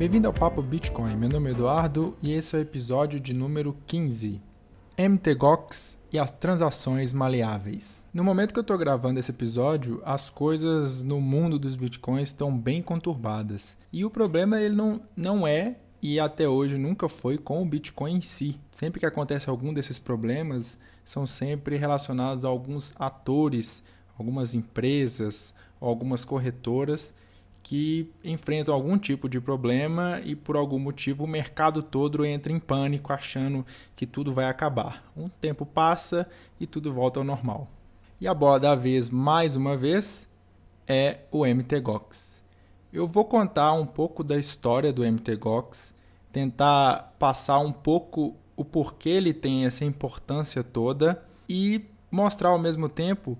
Bem-vindo ao Papo Bitcoin. Meu nome é Eduardo e esse é o episódio de número 15. MTGOX e as transações maleáveis. No momento que eu estou gravando esse episódio, as coisas no mundo dos bitcoins estão bem conturbadas. E o problema ele não, não é e até hoje nunca foi com o Bitcoin em si. Sempre que acontece algum desses problemas, são sempre relacionados a alguns atores, algumas empresas, algumas corretoras que enfrentam algum tipo de problema e por algum motivo o mercado todo entra em pânico achando que tudo vai acabar. Um tempo passa e tudo volta ao normal. E a bola da vez, mais uma vez, é o MTGOX. Eu vou contar um pouco da história do MTGOX, tentar passar um pouco o porquê ele tem essa importância toda e mostrar ao mesmo tempo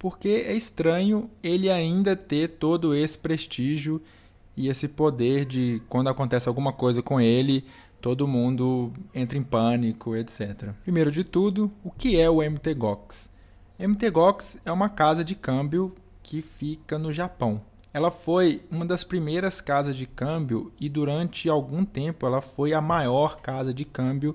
porque é estranho ele ainda ter todo esse prestígio e esse poder de quando acontece alguma coisa com ele, todo mundo entra em pânico, etc. Primeiro de tudo, o que é o MTGOX? MTGOX é uma casa de câmbio que fica no Japão. Ela foi uma das primeiras casas de câmbio e durante algum tempo ela foi a maior casa de câmbio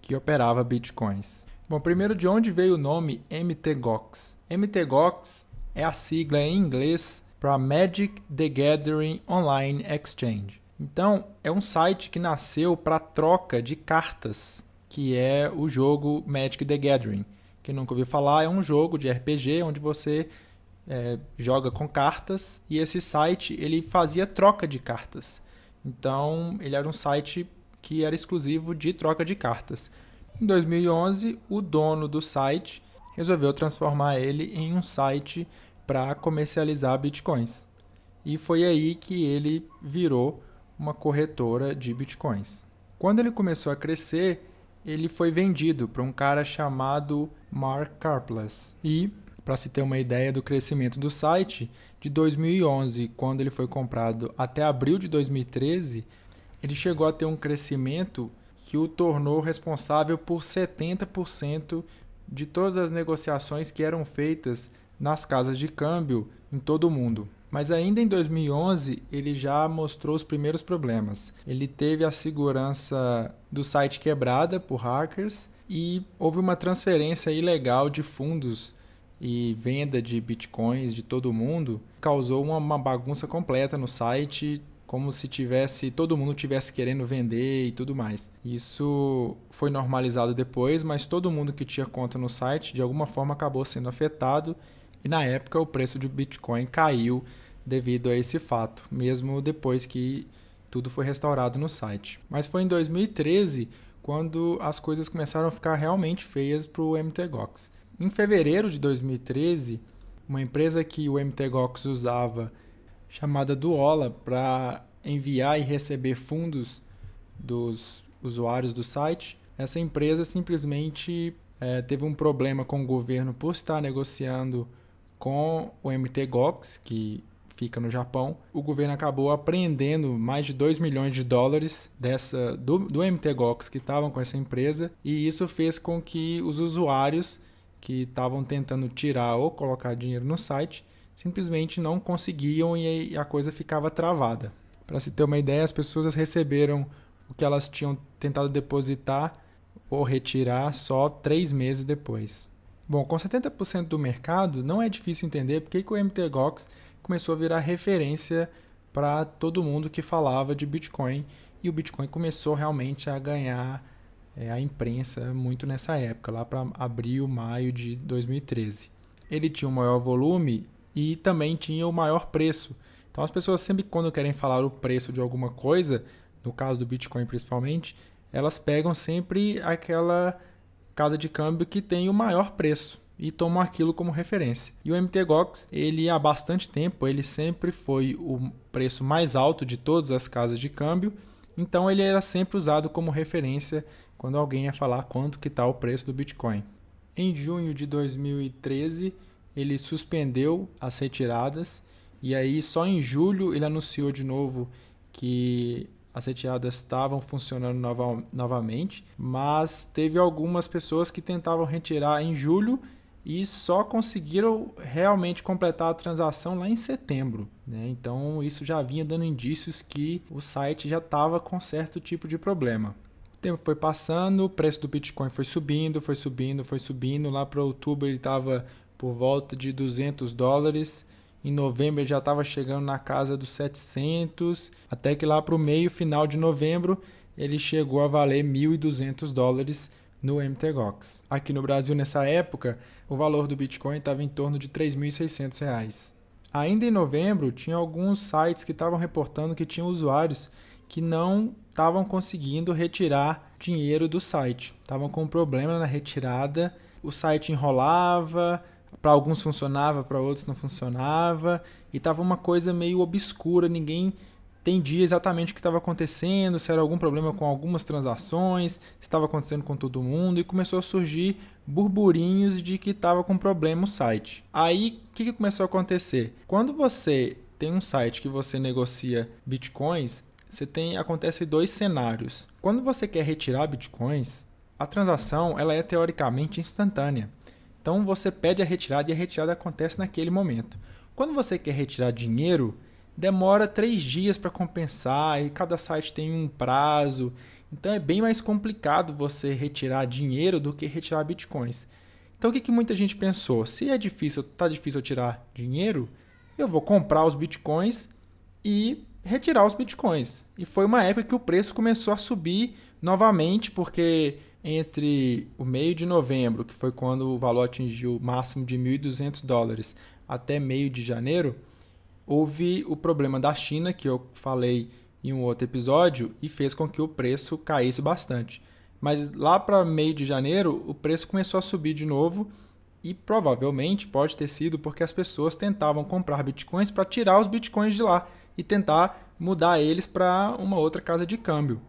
que operava bitcoins. Bom, primeiro de onde veio o nome MTGOX? MTGOX é a sigla em inglês para Magic the Gathering Online Exchange. Então, é um site que nasceu para troca de cartas, que é o jogo Magic the Gathering. Quem nunca ouviu falar, é um jogo de RPG onde você é, joga com cartas e esse site ele fazia troca de cartas. Então, ele era um site que era exclusivo de troca de cartas. Em 2011, o dono do site resolveu transformar ele em um site para comercializar bitcoins. E foi aí que ele virou uma corretora de bitcoins. Quando ele começou a crescer, ele foi vendido para um cara chamado Mark Karplus. E, para se ter uma ideia do crescimento do site, de 2011, quando ele foi comprado, até abril de 2013, ele chegou a ter um crescimento que o tornou responsável por 70% de todas as negociações que eram feitas nas casas de câmbio em todo o mundo. Mas ainda em 2011 ele já mostrou os primeiros problemas. Ele teve a segurança do site quebrada por hackers e houve uma transferência ilegal de fundos e venda de bitcoins de todo mundo. Causou uma, bagunça completa no site, como se tivesse todo mundo tivesse querendo vender e tudo mais. Isso foi normalizado depois, mas todo mundo que tinha conta no site de alguma forma acabou sendo afetado e na época o preço do Bitcoin caiu devido a esse fato, mesmo depois que tudo foi restaurado no site. Mas foi em 2013 quando as coisas começaram a ficar realmente feias para o MTGOX. Em fevereiro de 2013, uma empresa que o MTGOX usava chamada Duola para enviar e receber fundos dos usuários do site. Essa empresa simplesmente é, teve um problema com o governo por estar negociando com o MTGOX, que fica no Japão. O governo acabou apreendendo mais de 2 milhões de dólares dessa do, do MTGOX que estavam com essa empresa, e isso fez com que os usuários que estavam tentando tirar ou colocar dinheiro no site simplesmente não conseguiam e a coisa ficava travada. Para se ter uma ideia, as pessoas receberam o que elas tinham tentado depositar ou retirar só três meses depois. Bom, com 70% do mercado, não é difícil entender porque que o MTGOX começou a virar referência para todo mundo que falava de Bitcoin e o Bitcoin começou realmente a ganhar é, a imprensa muito nessa época, lá para abril, maio de 2013. Ele tinha um maior volume e também tinha o maior preço. Então as pessoas sempre quando querem falar o preço de alguma coisa, no caso do Bitcoin principalmente, elas pegam sempre aquela casa de câmbio que tem o maior preço e tomam aquilo como referência. E o MTGOX, ele há bastante tempo, ele sempre foi o preço mais alto de todas as casas de câmbio, então ele era sempre usado como referência quando alguém ia falar quanto que está o preço do Bitcoin. Em junho de 2013, ele suspendeu as retiradas e aí só em julho ele anunciou de novo que as retiradas estavam funcionando nova, novamente, mas teve algumas pessoas que tentavam retirar em julho e só conseguiram realmente completar a transação lá em setembro. Né? Então isso já vinha dando indícios que o site já estava com certo tipo de problema. O tempo foi passando, o preço do Bitcoin foi subindo, foi subindo, foi subindo. Lá para outubro ele estava por volta de 200 dólares. Em novembro já estava chegando na casa dos 700, até que lá para o meio final de novembro ele chegou a valer 1.200 dólares no MTGOX. Aqui no Brasil, nessa época, o valor do Bitcoin estava em torno de R$ 3.600. Ainda em novembro, tinha alguns sites que estavam reportando que tinham usuários que não estavam conseguindo retirar dinheiro do site. Estavam com problema na retirada, o site enrolava, para alguns funcionava, para outros não funcionava, e estava uma coisa meio obscura, ninguém entendia exatamente o que estava acontecendo, se era algum problema com algumas transações, se estava acontecendo com todo mundo, e começou a surgir burburinhos de que estava com problema o site. Aí, o que, que começou a acontecer? Quando você tem um site que você negocia bitcoins, você tem acontece dois cenários. Quando você quer retirar bitcoins, a transação ela é teoricamente instantânea. Então você pede a retirada e a retirada acontece naquele momento. Quando você quer retirar dinheiro, demora três dias para compensar e cada site tem um prazo. Então é bem mais complicado você retirar dinheiro do que retirar bitcoins. Então o que, que muita gente pensou? Se é difícil, tá difícil tirar dinheiro, eu vou comprar os bitcoins e retirar os bitcoins. E foi uma época que o preço começou a subir novamente, porque entre o meio de novembro, que foi quando o valor atingiu o máximo de 1.200 dólares, até meio de janeiro, houve o problema da China, que eu falei em um outro episódio, e fez com que o preço caísse bastante. Mas lá para meio de janeiro, o preço começou a subir de novo e provavelmente pode ter sido porque as pessoas tentavam comprar bitcoins para tirar os bitcoins de lá e tentar mudar eles para uma outra casa de câmbio.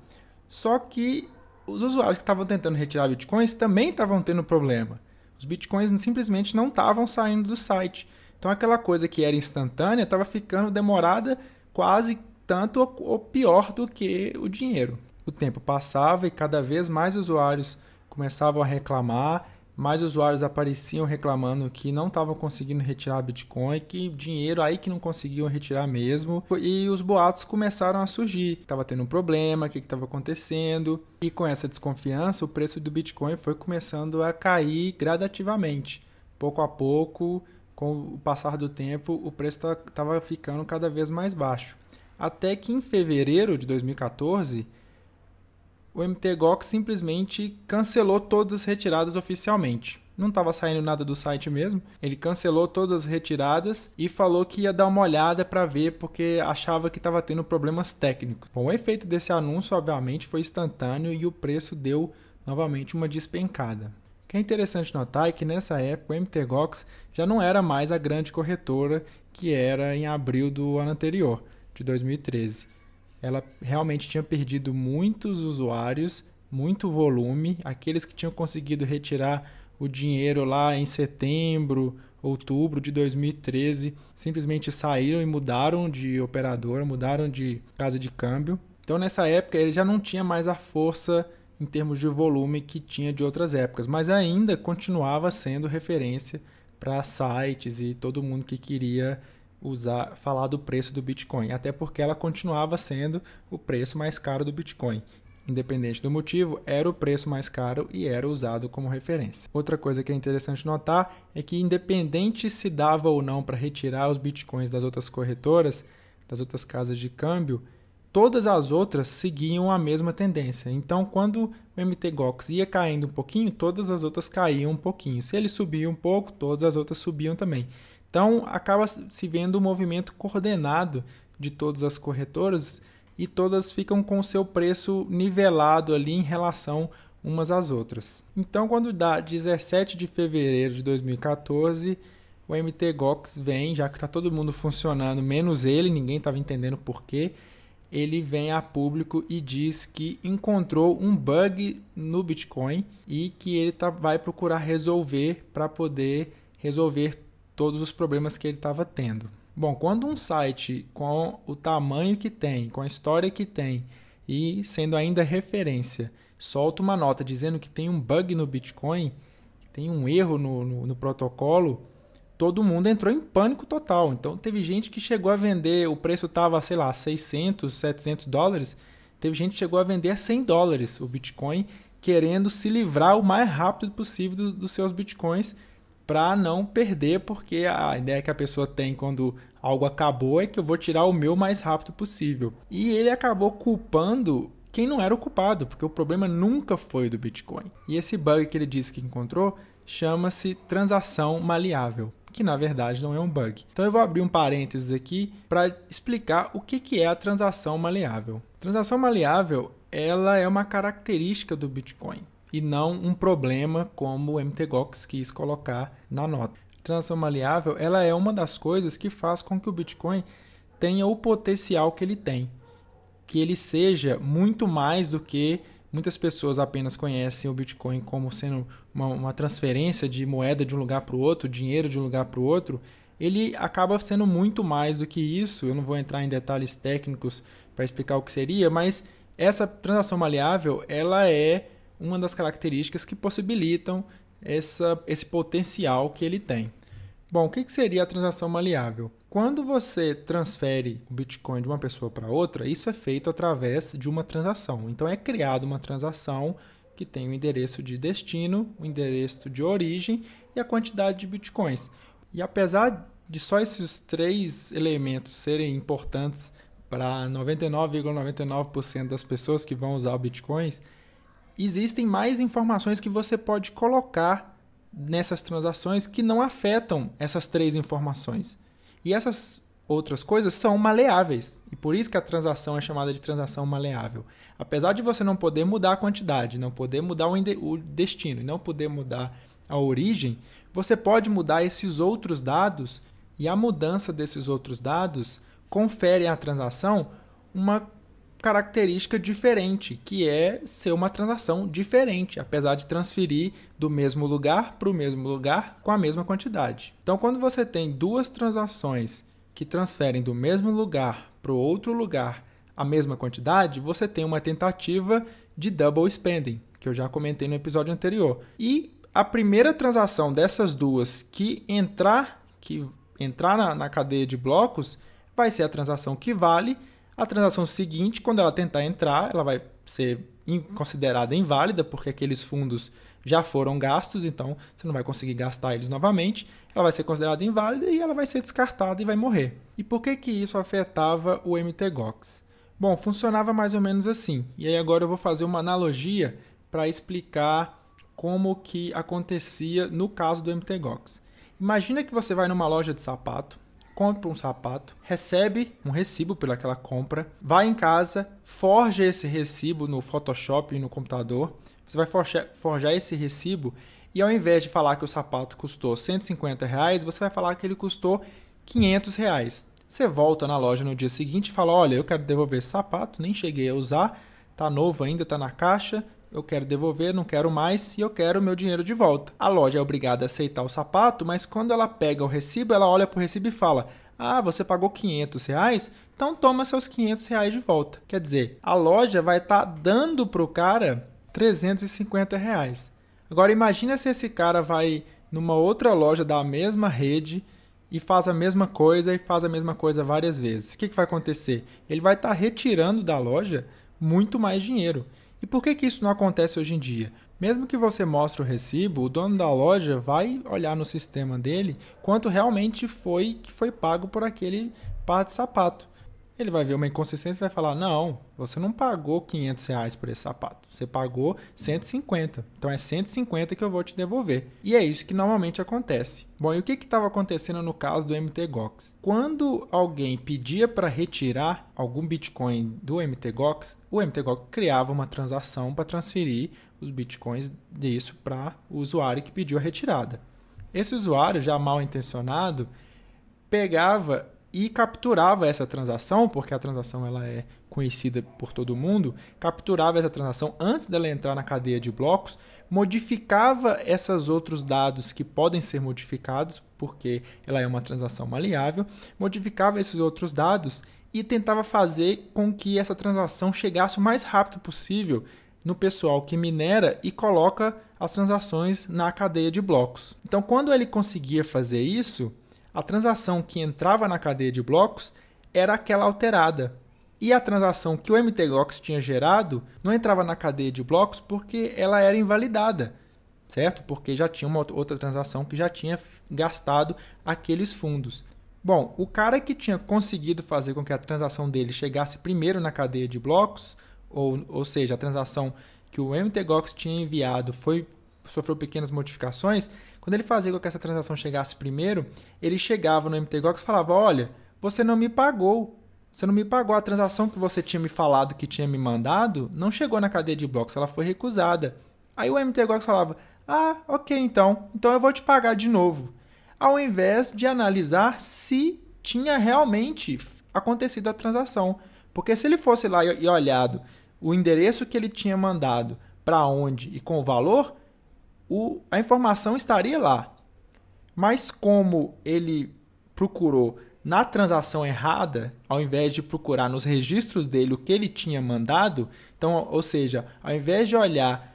Só que os usuários que estavam tentando retirar bitcoins também estavam tendo problema. Os bitcoins simplesmente não estavam saindo do site. Então aquela coisa que era instantânea estava ficando demorada quase tanto ou pior do que o dinheiro. O tempo passava e cada vez mais usuários começavam a reclamar mais usuários apareciam reclamando que não estavam conseguindo retirar Bitcoin, que dinheiro aí que não conseguiam retirar mesmo. E os boatos começaram a surgir. Estava tendo um problema, o que estava acontecendo. E com essa desconfiança, o preço do Bitcoin foi começando a cair gradativamente. Pouco a pouco, com o passar do tempo, o preço estava ficando cada vez mais baixo. Até que em fevereiro de 2014 o MTGOX simplesmente cancelou todas as retiradas oficialmente. Não estava saindo nada do site mesmo. Ele cancelou todas as retiradas e falou que ia dar uma olhada para ver porque achava que estava tendo problemas técnicos. Bom, o efeito desse anúncio, obviamente, foi instantâneo e o preço deu novamente uma despencada. O que é interessante notar é que nessa época o MTGOX já não era mais a grande corretora que era em abril do ano anterior, de 2013 ela realmente tinha perdido muitos usuários, muito volume. Aqueles que tinham conseguido retirar o dinheiro lá em setembro, outubro de 2013, simplesmente saíram e mudaram de operadora, mudaram de casa de câmbio. Então nessa época ele já não tinha mais a força em termos de volume que tinha de outras épocas, mas ainda continuava sendo referência para sites e todo mundo que queria usar falar do preço do Bitcoin, até porque ela continuava sendo o preço mais caro do Bitcoin. Independente do motivo, era o preço mais caro e era usado como referência. Outra coisa que é interessante notar é que, independente se dava ou não para retirar os bitcoins das outras corretoras, das outras casas de câmbio, todas as outras seguiam a mesma tendência. Então, quando o MTGOX ia caindo um pouquinho, todas as outras caíam um pouquinho. Se ele subia um pouco, todas as outras subiam também. Então, acaba se vendo um movimento coordenado de todas as corretoras e todas ficam com o seu preço nivelado ali em relação umas às outras. Então, quando dá 17 de fevereiro de 2014, o MTGOX vem, já que está todo mundo funcionando, menos ele, ninguém estava entendendo por quê, ele vem a público e diz que encontrou um bug no Bitcoin e que ele tá, vai procurar resolver para poder resolver todos os problemas que ele estava tendo. Bom, quando um site com o tamanho que tem, com a história que tem e sendo ainda referência, solta uma nota dizendo que tem um bug no Bitcoin, tem um erro no, no, no protocolo, todo mundo entrou em pânico total. Então teve gente que chegou a vender, o preço estava, sei lá, 600, 700 dólares. Teve gente que chegou a vender a 100 dólares o Bitcoin, querendo se livrar o mais rápido possível do, dos seus Bitcoins para não perder, porque a ideia que a pessoa tem quando algo acabou é que eu vou tirar o meu mais rápido possível. E ele acabou culpando quem não era o culpado, porque o problema nunca foi do Bitcoin. E esse bug que ele disse que encontrou chama-se transação maleável, que na verdade não é um bug. Então eu vou abrir um parênteses aqui para explicar o que é a transação maleável. Transação maleável ela é uma característica do Bitcoin e não um problema como o MTGOX quis colocar na nota. Transação maleável ela é uma das coisas que faz com que o Bitcoin tenha o potencial que ele tem, que ele seja muito mais do que muitas pessoas apenas conhecem o Bitcoin como sendo uma, uma transferência de moeda de um lugar para o outro, dinheiro de um lugar para o outro. Ele acaba sendo muito mais do que isso. Eu não vou entrar em detalhes técnicos para explicar o que seria, mas essa transação maleável ela é uma das características que possibilitam essa, esse potencial que ele tem. Bom, o que seria a transação maleável? Quando você transfere o Bitcoin de uma pessoa para outra, isso é feito através de uma transação. Então é criada uma transação que tem o endereço de destino, o endereço de origem e a quantidade de Bitcoins. E apesar de só esses três elementos serem importantes para 99,99% ,99 das pessoas que vão usar Bitcoins, existem mais informações que você pode colocar nessas transações que não afetam essas três informações. E essas outras coisas são maleáveis. E por isso que a transação é chamada de transação maleável. Apesar de você não poder mudar a quantidade, não poder mudar o destino e não poder mudar a origem, você pode mudar esses outros dados e a mudança desses outros dados confere à transação uma característica diferente, que é ser uma transação diferente, apesar de transferir do mesmo lugar para o mesmo lugar com a mesma quantidade. Então, quando você tem duas transações que transferem do mesmo lugar para o outro lugar a mesma quantidade, você tem uma tentativa de double spending, que eu já comentei no episódio anterior. E a primeira transação dessas duas que entrar, que entrar na, na cadeia de blocos, vai ser a transação que vale a transação seguinte, quando ela tentar entrar, ela vai ser considerada inválida, porque aqueles fundos já foram gastos, então você não vai conseguir gastar eles novamente. Ela vai ser considerada inválida e ela vai ser descartada e vai morrer. E por que, que isso afetava o MTGOX? Bom, funcionava mais ou menos assim. E aí agora eu vou fazer uma analogia para explicar como que acontecia no caso do MTGOX. Imagina que você vai numa loja de sapato compra um sapato, recebe um recibo pelaquela compra, vai em casa, forja esse recibo no Photoshop e no computador. Você vai forjar, forjar esse recibo e ao invés de falar que o sapato custou 150 reais, você vai falar que ele custou 500 reais. Você volta na loja no dia seguinte e fala: Olha, eu quero devolver esse sapato, nem cheguei a usar, tá novo ainda, tá na caixa, eu quero devolver, não quero mais e eu quero o meu dinheiro de volta. A loja é obrigada a aceitar o sapato, mas quando ela pega o recibo, ela olha para o recibo e fala: Ah, você pagou 500 reais? Então toma seus 500 reais de volta. Quer dizer, a loja vai estar tá dando para o cara 350 reais. Agora imagina se esse cara vai numa outra loja da mesma rede e faz a mesma coisa e faz a mesma coisa várias vezes. O que, que vai acontecer? Ele vai estar tá retirando da loja muito mais dinheiro. E por que, que isso não acontece hoje em dia? Mesmo que você mostre o recibo, o dono da loja vai olhar no sistema dele quanto realmente foi que foi pago por aquele par de sapato ele vai ver uma inconsistência e vai falar: não, você não pagou 500 reais por esse sapato, você pagou 150. Então é 150 que eu vou te devolver. E é isso que normalmente acontece. Bom, e o que estava acontecendo no caso do MTGOX? Quando alguém pedia para retirar algum Bitcoin do MTGOX, o MTGOX criava uma transação para transferir os Bitcoins disso para o usuário que pediu a retirada. Esse usuário, já mal intencionado, pegava e capturava essa transação, porque a transação ela é conhecida por todo mundo, capturava essa transação antes dela entrar na cadeia de blocos, modificava esses outros dados que podem ser modificados, porque ela é uma transação maleável, modificava esses outros dados e tentava fazer com que essa transação chegasse o mais rápido possível no pessoal que minera e coloca as transações na cadeia de blocos. Então, quando ele conseguia fazer isso, a transação que entrava na cadeia de blocos era aquela alterada. E a transação que o MTGOX tinha gerado não entrava na cadeia de blocos porque ela era invalidada, certo? Porque já tinha uma outra transação que já tinha gastado aqueles fundos. Bom, o cara que tinha conseguido fazer com que a transação dele chegasse primeiro na cadeia de blocos, ou, ou seja, a transação que o MTGOX tinha enviado foi sofreu pequenas modificações, quando ele fazia com que essa transação chegasse primeiro, ele chegava no MTGOX e falava: Olha, você não me pagou. Você não me pagou a transação que você tinha me falado que tinha me mandado, não chegou na cadeia de blocos, ela foi recusada. Aí o MTGOX falava: Ah, ok, então, então eu vou te pagar de novo. Ao invés de analisar se tinha realmente acontecido a transação. Porque se ele fosse lá e olhado o endereço que ele tinha mandado para onde e com o valor, o, a informação estaria lá. Mas como ele procurou na transação errada, ao invés de procurar nos registros dele o que ele tinha mandado, então, ou seja, ao invés de olhar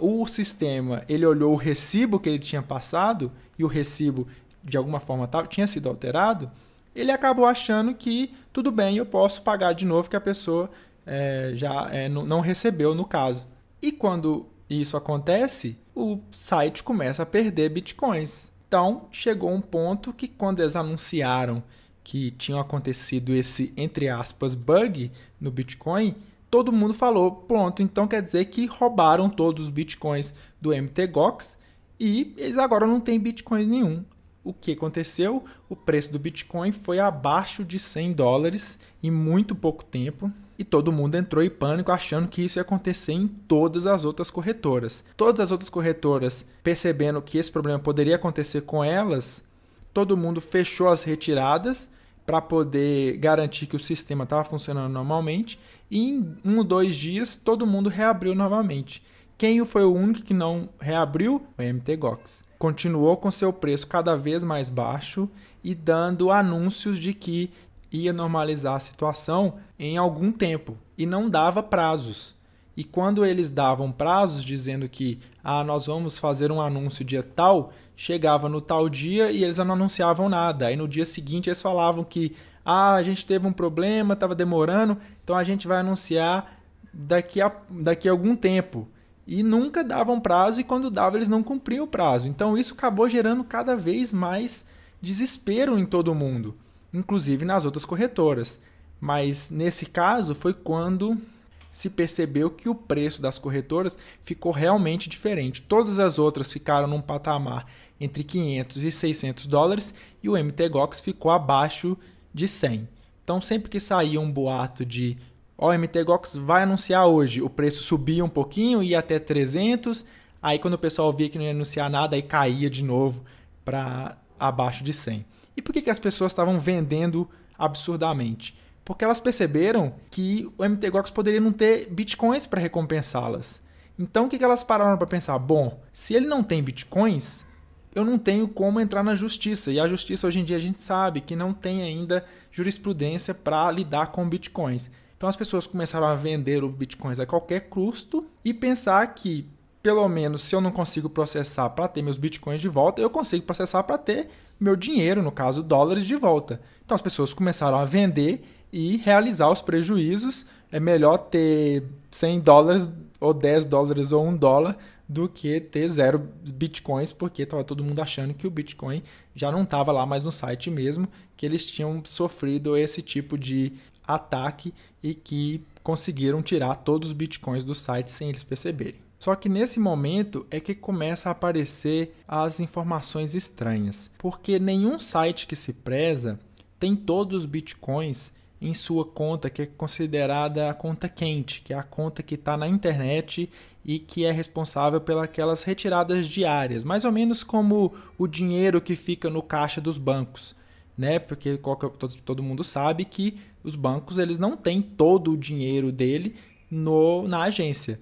o sistema, ele olhou o recibo que ele tinha passado e o recibo de alguma forma tinha sido alterado, ele acabou achando que tudo bem, eu posso pagar de novo que a pessoa é, já é, não recebeu no caso. E quando isso acontece, o site começa a perder bitcoins. Então, chegou um ponto que quando eles anunciaram que tinha acontecido esse, entre aspas, bug no Bitcoin, todo mundo falou, pronto, então quer dizer que roubaram todos os Bitcoins do MTGOX e eles agora não têm Bitcoins nenhum. O que aconteceu? O preço do Bitcoin foi abaixo de 100 dólares em muito pouco tempo e todo mundo entrou em pânico achando que isso ia acontecer em todas as outras corretoras. Todas as outras corretoras, percebendo que esse problema poderia acontecer com elas, todo mundo fechou as retiradas para poder garantir que o sistema estava funcionando normalmente e em um ou dois dias todo mundo reabriu novamente. Quem foi o único que não reabriu? O MTGOX. Continuou com seu preço cada vez mais baixo e dando anúncios de que ia normalizar a situação em algum tempo e não dava prazos. E quando eles davam prazos dizendo que ah, nós vamos fazer um anúncio dia tal, chegava no tal dia e eles não anunciavam nada. Aí no dia seguinte eles falavam que ah, a gente teve um problema, estava demorando, então a gente vai anunciar daqui a, daqui a algum tempo. E nunca davam prazo e quando dava eles não cumpriam o prazo. Então isso acabou gerando cada vez mais desespero em todo mundo inclusive nas outras corretoras. Mas nesse caso foi quando se percebeu que o preço das corretoras ficou realmente diferente. Todas as outras ficaram num patamar entre 500 e 600 dólares e o MTGOX ficou abaixo de 100. Então sempre que saía um boato de o MTGOX vai anunciar hoje, o preço subia um pouquinho, ia até 300, aí quando o pessoal via que não ia anunciar nada, aí caía de novo para abaixo de 100. E por que, que as pessoas estavam vendendo absurdamente? Porque elas perceberam que o MTGOX poderia não ter bitcoins para recompensá-las. Então o que, que elas pararam para pensar? Bom, se ele não tem bitcoins, eu não tenho como entrar na justiça. E a justiça hoje em dia a gente sabe que não tem ainda jurisprudência para lidar com bitcoins. Então as pessoas começaram a vender o bitcoins a qualquer custo e pensar que pelo menos se eu não consigo processar para ter meus bitcoins de volta, eu consigo processar para ter meu dinheiro, no caso dólares, de volta. Então as pessoas começaram a vender e realizar os prejuízos. É melhor ter 100 dólares ou 10 dólares ou 1 dólar do que ter zero bitcoins, porque estava todo mundo achando que o bitcoin já não estava lá mais no site mesmo, que eles tinham sofrido esse tipo de ataque e que conseguiram tirar todos os bitcoins do site sem eles perceberem. Só que nesse momento é que começa a aparecer as informações estranhas, porque nenhum site que se preza tem todos os bitcoins em sua conta, que é considerada a conta quente, que é a conta que está na internet e que é responsável pelas retiradas diárias, mais ou menos como o dinheiro que fica no caixa dos bancos, né? Porque todo, todo mundo sabe que os bancos eles não têm todo o dinheiro dele no, na agência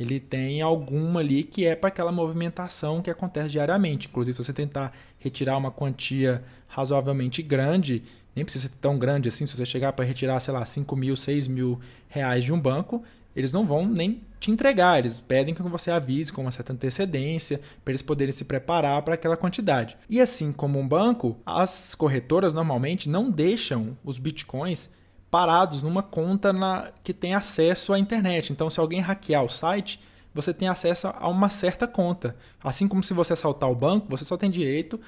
ele tem alguma ali que é para aquela movimentação que acontece diariamente. Inclusive, se você tentar retirar uma quantia razoavelmente grande, nem precisa ser tão grande assim, se você chegar para retirar, sei lá, 5 mil, 6 mil reais de um banco, eles não vão nem te entregar, eles pedem que você avise com uma certa antecedência para eles poderem se preparar para aquela quantidade. E assim como um banco, as corretoras normalmente não deixam os bitcoins parados numa conta na, que tem acesso à internet. Então, se alguém hackear o site, você tem acesso a uma certa conta. Assim como se você assaltar o banco, você só tem direito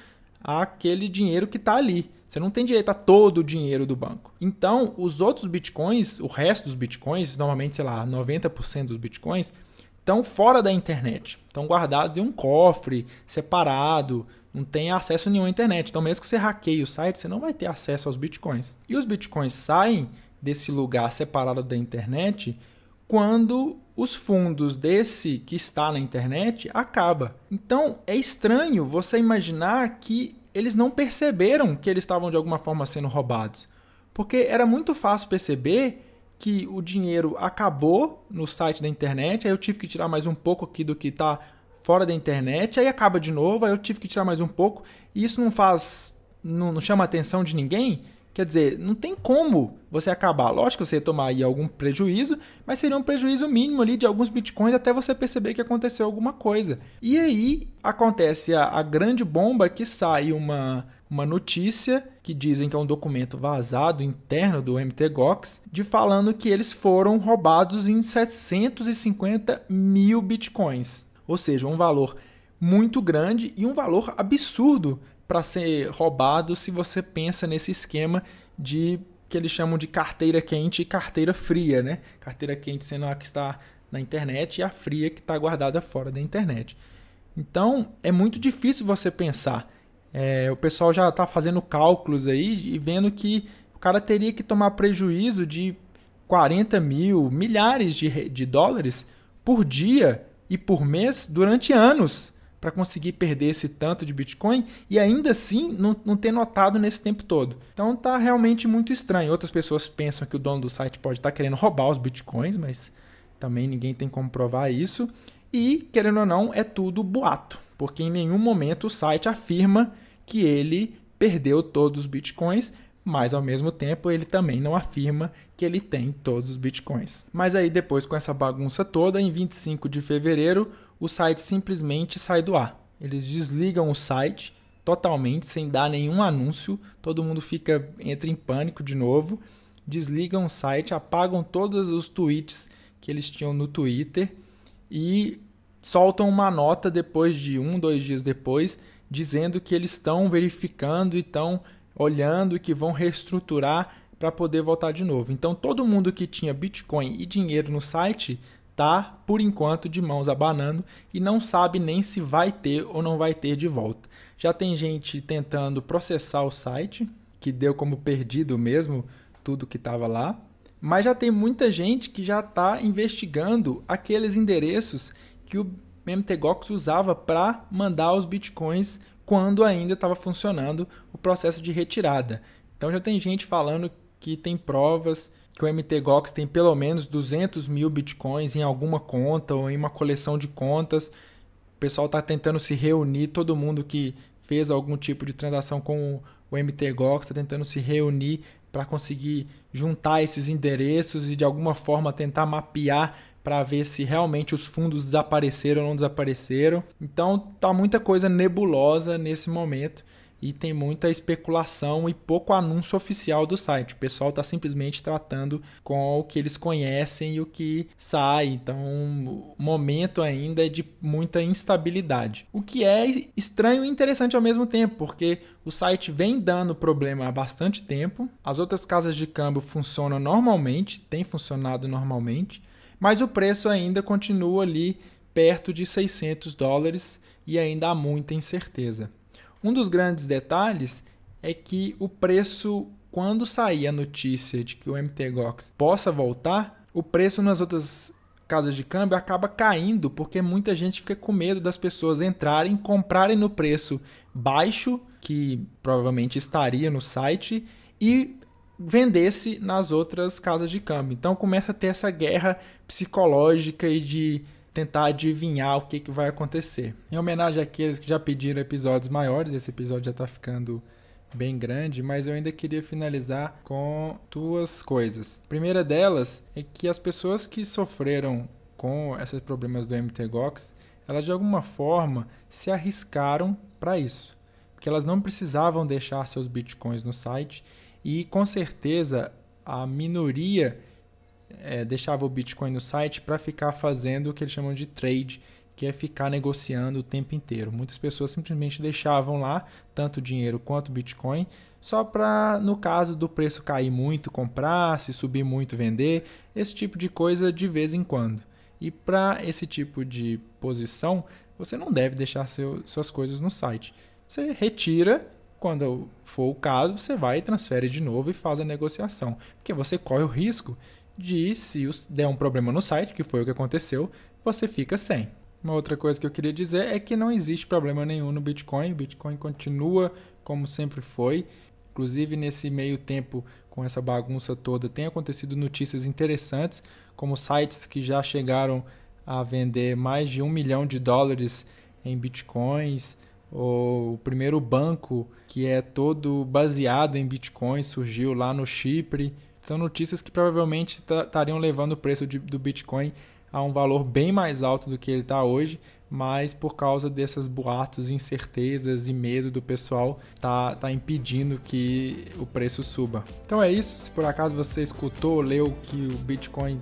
àquele dinheiro que está ali. Você não tem direito a todo o dinheiro do banco. Então, os outros bitcoins, o resto dos bitcoins, normalmente, sei lá, 90% dos bitcoins, estão fora da internet. Estão guardados em um cofre, separado, não tem acesso nenhum à internet. Então, mesmo que você hackeie o site, você não vai ter acesso aos bitcoins. E os bitcoins saem desse lugar separado da internet quando os fundos desse que está na internet acaba. Então, é estranho você imaginar que eles não perceberam que eles estavam de alguma forma sendo roubados. Porque era muito fácil perceber que o dinheiro acabou no site da internet, aí eu tive que tirar mais um pouco aqui do que está fora da internet, aí acaba de novo, aí eu tive que tirar mais um pouco, e isso não faz, não, não chama a atenção de ninguém, Quer dizer, não tem como você acabar. Lógico que você tomar aí algum prejuízo, mas seria um prejuízo mínimo ali de alguns bitcoins até você perceber que aconteceu alguma coisa. E aí acontece a, a grande bomba que sai uma, uma notícia que dizem que é um documento vazado interno do MTGOX, de falando que eles foram roubados em 750 mil bitcoins. Ou seja, um valor muito grande e um valor absurdo para ser roubado se você pensa nesse esquema de que eles chamam de carteira quente e carteira fria, né? Carteira quente sendo a que está na internet e a fria que está guardada fora da internet. Então é muito difícil você pensar. É, o pessoal já está fazendo cálculos aí e vendo que o cara teria que tomar prejuízo de 40 mil, milhares de, de dólares por dia e por mês durante anos para conseguir perder esse tanto de Bitcoin e ainda assim não, não ter notado nesse tempo todo. Então tá realmente muito estranho. Outras pessoas pensam que o dono do site pode estar tá querendo roubar os Bitcoins, mas também ninguém tem como provar isso. E, querendo ou não, é tudo boato, porque em nenhum momento o site afirma que ele perdeu todos os bitcoins, mas ao mesmo tempo ele também não afirma que ele tem todos os bitcoins. Mas aí depois com essa bagunça toda, em 25 de fevereiro, o site simplesmente sai do ar. Eles desligam o site totalmente sem dar nenhum anúncio, todo mundo fica entra em pânico de novo, desligam o site, apagam todos os tweets que eles tinham no Twitter e soltam uma nota depois de um, dois dias depois, dizendo que eles estão verificando e estão olhando e que vão reestruturar para poder voltar de novo. Então todo mundo que tinha Bitcoin e dinheiro no site tá por enquanto de mãos abanando e não sabe nem se vai ter ou não vai ter de volta. Já tem gente tentando processar o site, que deu como perdido mesmo tudo que estava lá, mas já tem muita gente que já está investigando aqueles endereços que o MTGOX usava para mandar os bitcoins quando ainda estava funcionando o processo de retirada. Então já tem gente falando que tem provas que o MTGOX tem pelo menos 200 mil bitcoins em alguma conta ou em uma coleção de contas. O pessoal está tentando se reunir, todo mundo que fez algum tipo de transação com o MTGOX está tentando se reunir para conseguir juntar esses endereços e de alguma forma tentar mapear para ver se realmente os fundos desapareceram ou não desapareceram. Então tá muita coisa nebulosa nesse momento e tem muita especulação e pouco anúncio oficial do site. O pessoal está simplesmente tratando com o que eles conhecem e o que sai. Então, o momento ainda é de muita instabilidade. O que é estranho e interessante ao mesmo tempo, porque o site vem dando problema há bastante tempo. As outras casas de câmbio funcionam normalmente, tem funcionado normalmente, mas o preço ainda continua ali perto de 600 dólares e ainda há muita incerteza. Um dos grandes detalhes é que o preço, quando sair a notícia de que o MTGOX possa voltar, o preço nas outras casas de câmbio acaba caindo porque muita gente fica com medo das pessoas entrarem, comprarem no preço baixo, que provavelmente estaria no site, e vendesse nas outras casas de câmbio. Então começa a ter essa guerra psicológica e de tentar adivinhar o que, que vai acontecer. Em homenagem àqueles que já pediram episódios maiores, esse episódio já está ficando bem grande, mas eu ainda queria finalizar com duas coisas. A primeira delas é que as pessoas que sofreram com esses problemas do MTGOX, elas de alguma forma se arriscaram para isso, porque elas não precisavam deixar seus bitcoins no site e com certeza a minoria é, deixava o Bitcoin no site para ficar fazendo o que eles chamam de trade, que é ficar negociando o tempo inteiro. Muitas pessoas simplesmente deixavam lá tanto dinheiro quanto Bitcoin, só para, no caso do preço cair muito, comprar, se subir muito, vender, esse tipo de coisa de vez em quando. E para esse tipo de posição, você não deve deixar seu, suas coisas no site. Você retira, quando for o caso, você vai e transfere de novo e faz a negociação. Porque você corre o risco de, se der um problema no site, que foi o que aconteceu, você fica sem. Uma outra coisa que eu queria dizer é que não existe problema nenhum no Bitcoin. O Bitcoin continua como sempre foi. Inclusive, nesse meio tempo, com essa bagunça toda, tem acontecido notícias interessantes, como sites que já chegaram a vender mais de um milhão de dólares em bitcoins, ou o primeiro banco que é todo baseado em bitcoins surgiu lá no Chipre. São notícias que provavelmente estariam levando o preço de, do Bitcoin a um valor bem mais alto do que ele está hoje, mas por causa dessas boatos, incertezas e medo do pessoal, tá, tá impedindo que o preço suba. Então é isso. Se por acaso você escutou, leu que o Bitcoin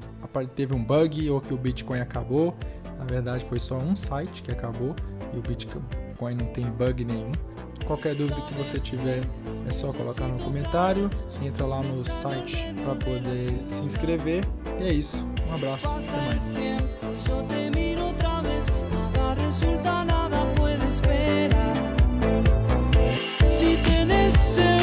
teve um bug ou que o Bitcoin acabou, na verdade foi só um site que acabou e o Bitcoin não tem bug nenhum. Qualquer dúvida que você tiver, é só colocar no comentário. Entra lá no site para poder se inscrever. E é isso. Um abraço. Até mais.